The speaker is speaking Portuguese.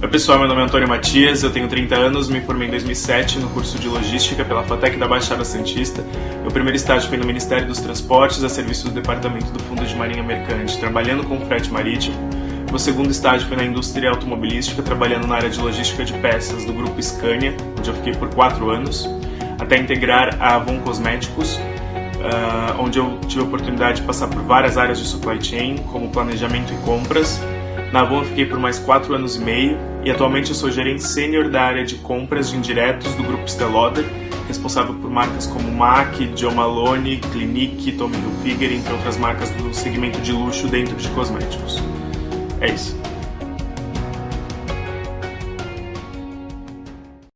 Oi pessoal, meu nome é Antônio Matias, eu tenho 30 anos, me formei em 2007 no curso de Logística pela FATEC da Baixada Santista. Meu primeiro estágio foi no Ministério dos Transportes, a serviço do Departamento do Fundo de Marinha Mercante, trabalhando com frete marítimo. Meu segundo estágio foi na indústria automobilística, trabalhando na área de logística de peças do grupo Scania, onde eu fiquei por 4 anos, até integrar a Avon Cosméticos, uh, onde eu tive a oportunidade de passar por várias áreas de supply chain, como planejamento e compras, na Avon fiquei por mais 4 anos e meio e atualmente eu sou gerente sênior da área de compras de indiretos do grupo Stelloder, responsável por marcas como MAC, John Malone, Clinique, Tommy Hilfiger, entre outras marcas do segmento de luxo dentro de cosméticos. É isso.